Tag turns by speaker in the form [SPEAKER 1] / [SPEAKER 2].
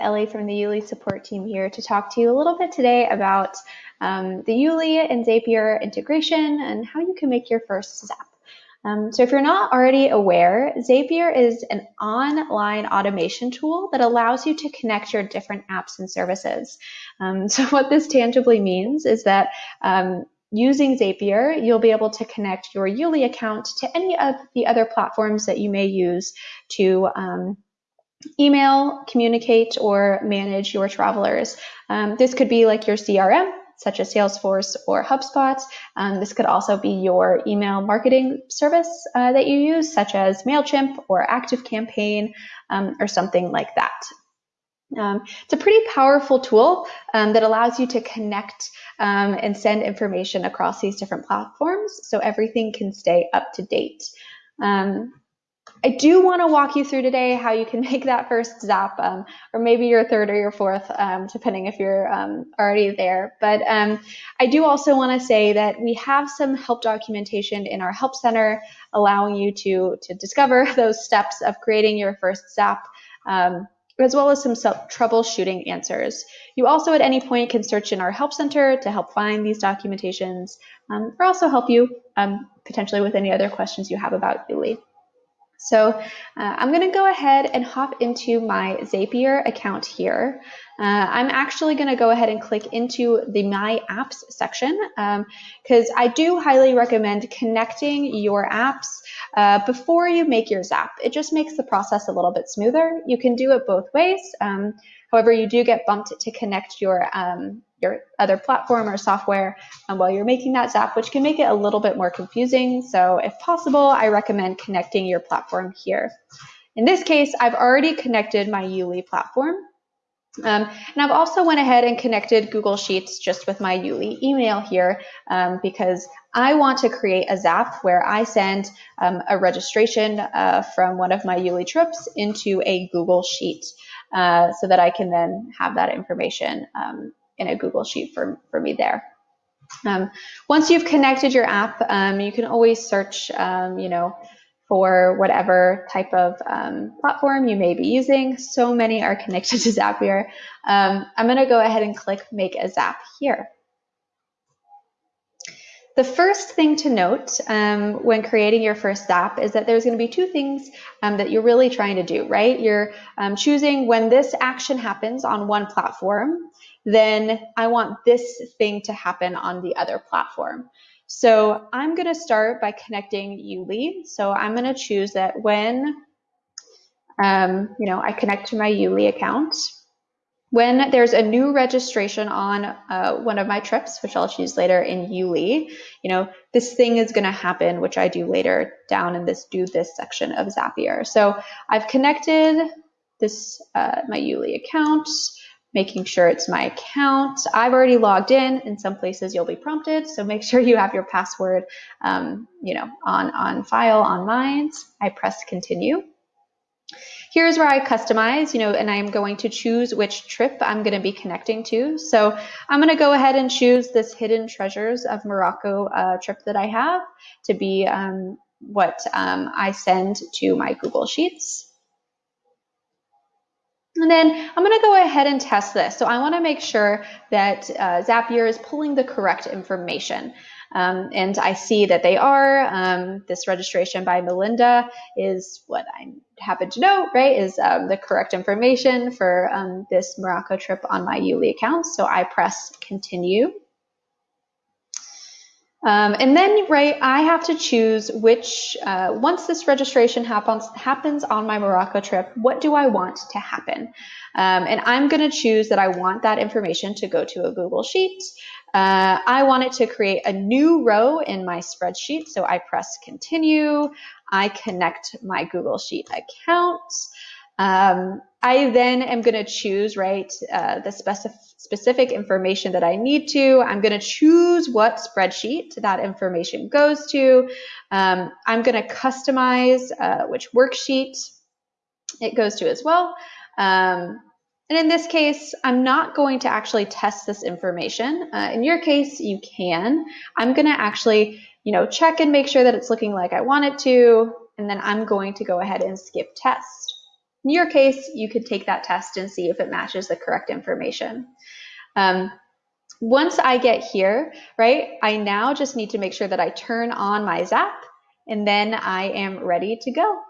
[SPEAKER 1] Ellie from the YouLi support team here to talk to you a little bit today about um, the YouLi and Zapier integration and how you can make your first Zap. Um, so if you're not already aware, Zapier is an online automation tool that allows you to connect your different apps and services. Um, so what this tangibly means is that um, using Zapier, you'll be able to connect your YouLi account to any of the other platforms that you may use to um, email, communicate, or manage your travelers. Um, this could be like your CRM, such as Salesforce or HubSpot. Um, this could also be your email marketing service uh, that you use, such as MailChimp or ActiveCampaign um, or something like that. Um, it's a pretty powerful tool um, that allows you to connect um, and send information across these different platforms so everything can stay up to date. Um, I do want to walk you through today how you can make that first zap, um, or maybe your third or your fourth, um, depending if you're um, already there. But um, I do also want to say that we have some help documentation in our help center, allowing you to to discover those steps of creating your first zap. Um, as well as some troubleshooting answers. You also at any point can search in our help center to help find these documentations um, or also help you potentially with any other questions you have about YouLi. So uh, I'm going to go ahead and hop into my Zapier account here. Uh, I'm actually going to go ahead and click into the My Apps section because um, I do highly recommend connecting your apps uh, before you make your Zap. It just makes the process a little bit smoother. You can do it both ways. Um, however, you do get bumped to connect your um, your other platform or software um, while you're making that Zap, which can make it a little bit more confusing. So if possible, I recommend connecting your platform here. In this case, I've already connected my YouLi platform. Um, and I've also went ahead and connected Google Sheets just with my YouLi email here um, because I want to create a Zap where I send um, a registration uh, from one of my YouLi trips into a Google Sheet uh, so that I can then have that information um, in a Google Sheet for, for me there. Um, once you've connected your app, um, you can always search, um, you know, for whatever type of um, platform you may be using. So many are connected to Zapier. Um, I'm going to go ahead and click Make a Zap here. The first thing to note um, when creating your first Zap is that there's going to be two things um, that you're really trying to do, right? You're um, choosing when this action happens on one platform, then I want this thing to happen on the other platform. So I'm going to start by connecting YouLi. So I'm going to choose that when um, you know I connect to my YouLi account, when there's a new registration on uh, one of my trips, which I'll choose later in YouLi, you know, this thing is going to happen, which I do later down in this do this section of Zapier. So I've connected this uh, my YouLi account, making sure it's my account. I've already logged in. In some places you'll be prompted, so make sure you have your password, um, you know, on on file on Mind. I press continue. Here's where I customize, you know, and I'm going to choose which trip I'm going to be connecting to. So I'm going to go ahead and choose this Hidden Treasures of Morocco uh, trip that I have to be um, what um, I send to my Google Sheets. And then I'm going to go ahead and test this. So I want to make sure that uh, Zapier is pulling the correct information. Um, and I see that they are. Um, this registration by Melinda is what I happen to know, right, is um, the correct information for um, this Morocco trip on my YouLi account. So I press continue. Um, and then, right, I have to choose which, uh, once this registration happens, happens on my Morocco trip, what do I want to happen? Um, and I'm going to choose that I want that information to go to a Google Sheet. Uh, I want it to create a new row in my spreadsheet. So I press continue. I connect my Google Sheet account. Um, I then am going to choose, right, uh, the specific, specific information that I need to. I'm going to choose what spreadsheet that information goes to. Um, I'm going to customize uh, which worksheet it goes to as well. Um, and in this case, I'm not going to actually test this information. Uh, in your case, you can. I'm going to actually, you know, check and make sure that it's looking like I want it to, and then I'm going to go ahead and skip test. In your case, you could take that test and see if it matches the correct information. Um, once I get here, right, I now just need to make sure that I turn on my Zap and then I am ready to go.